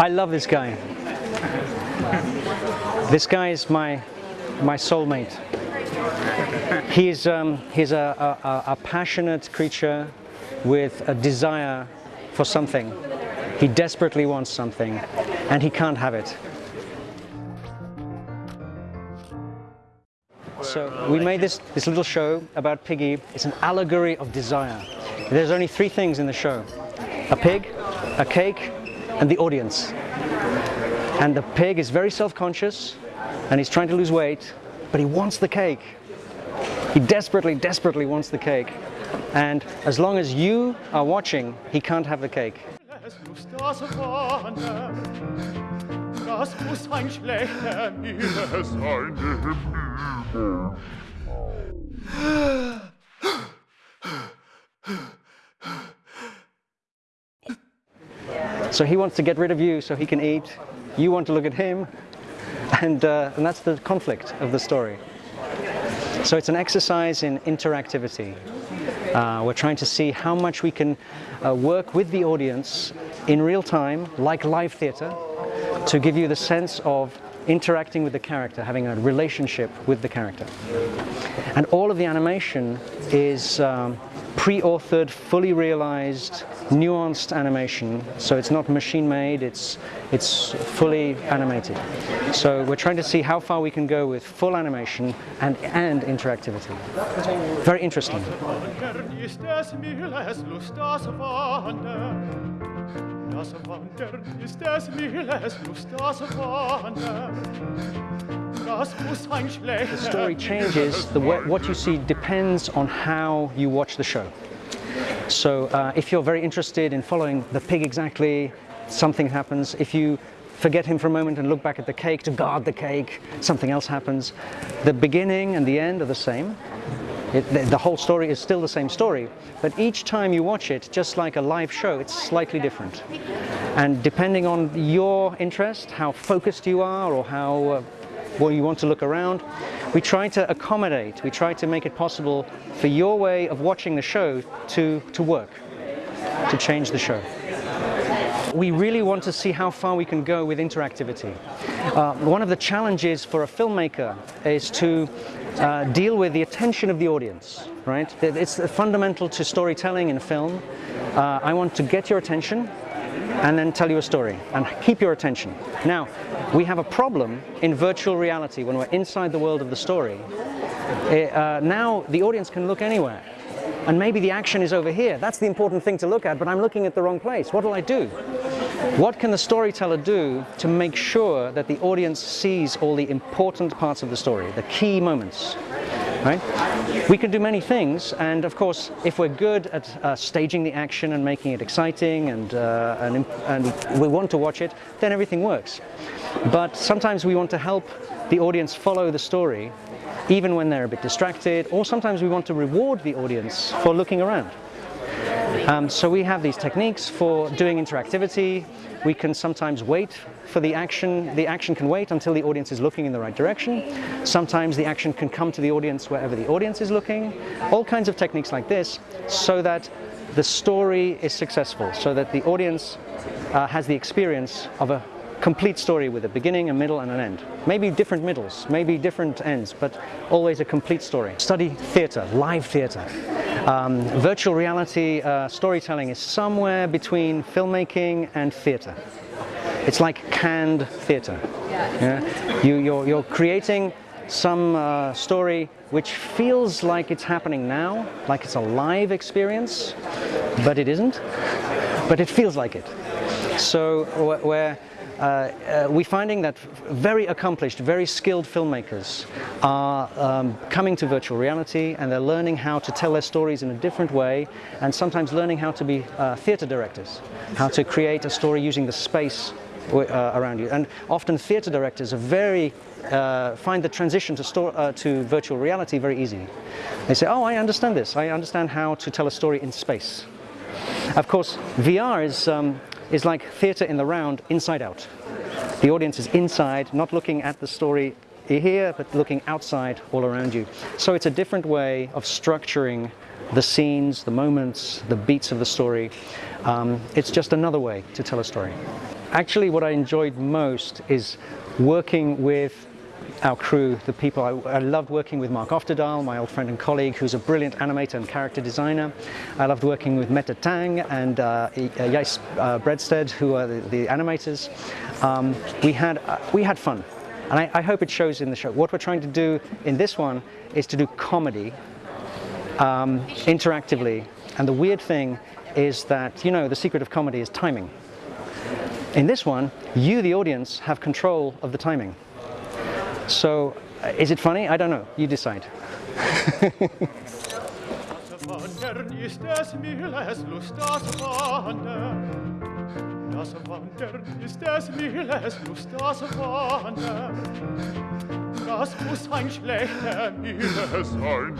I love this guy. This guy is my my soulmate. He's um, he's a, a, a passionate creature with a desire for something. He desperately wants something and he can't have it. So we made this, this little show about Piggy. It's an allegory of desire. There's only three things in the show. A pig, a cake, and the audience. And the pig is very self-conscious and he's trying to lose weight, but he wants the cake. He desperately, desperately wants the cake. And as long as you are watching, he can't have the cake. So he wants to get rid of you so he can eat. You want to look at him. And, uh, and that's the conflict of the story. So it's an exercise in interactivity. Uh, we're trying to see how much we can uh, work with the audience in real time, like live theatre, to give you the sense of interacting with the character, having a relationship with the character. And all of the animation is um, pre-authored, fully realized, nuanced animation. So it's not machine-made, it's, it's fully animated. So we're trying to see how far we can go with full animation and, and interactivity. Very interesting. The story changes, the what you see depends on how you watch the show. So uh, if you're very interested in following the pig exactly, something happens. If you forget him for a moment and look back at the cake to guard the cake, something else happens. The beginning and the end are the same. It, the, the, whole story is still the same story, but each time you watch it, just like a live show, it's slightly different. And depending on your interest, how focused you are or how uh, well you want to look around, we try to accommodate, we try to make it possible for your way of watching the show to, to work, to change the show. We really want to see how far we can go with interactivity. Uh, one of the challenges for a filmmaker is to uh, deal with the attention of the audience, right? It's fundamental to storytelling in film. Uh, I want to get your attention and then tell you a story and keep your attention. Now, we have a problem in virtual reality when we're inside the world of the story. It, uh, now the audience can look anywhere and maybe the action is over here. That's the important thing to look at, but I'm looking at the wrong place. What will I do? What can the storyteller do to make sure that the audience sees all the important parts of the story, the key moments? Right? We can do many things, and of course, if we're good at uh, staging the action and making it exciting and, uh, and, and we want to watch it, then everything works. But sometimes we want to help the audience follow the story even when they're a bit distracted, or sometimes we want to reward the audience for looking around. Um, so we have these techniques for doing interactivity. We can sometimes wait for the action. The action can wait until the audience is looking in the right direction. Sometimes the action can come to the audience wherever the audience is looking. All kinds of techniques like this so that the story is successful, so that the audience uh, has the experience of a complete story with a beginning, a middle and an end. Maybe different middles, maybe different ends, but always a complete story. Study theatre, live theatre. Um, virtual reality uh, storytelling is somewhere between filmmaking and theatre. It's like canned theatre. Yeah? You, you're, you're creating some uh, story which feels like it's happening now, like it's a live experience, but it isn't, but it feels like it. So where uh, uh, we're finding that very accomplished, very skilled filmmakers are um, coming to virtual reality and they're learning how to tell their stories in a different way and sometimes learning how to be uh, theatre directors, how to create a story using the space uh, around you. And often theatre directors are very, uh, find the transition to, uh, to virtual reality very easy. They say, oh, I understand this. I understand how to tell a story in space. Of course, VR is um, is like theatre in the round, inside out. The audience is inside, not looking at the story here, but looking outside all around you. So it's a different way of structuring the scenes, the moments, the beats of the story. Um, it's just another way to tell a story. Actually, what I enjoyed most is working with our crew, the people. I, I, loved working with Mark Oftedal, my old friend and colleague, who's a brilliant animator and character designer. I loved working with Meta Tang and uh, Jais uh, Bredsted, who are the, the animators. Um, we, had, uh, we had fun, and I, I, hope it shows in the show. What we're trying to do in this one is to do comedy um, interactively. And the weird thing is that, you know, the secret of comedy is timing. In this one, you, the audience, have control of the timing. So, uh, is it funny? I don't know. You decide. Das Wandern ist des Mühles Lust, das Wandern. Das muss ein schlechter Mühle sein.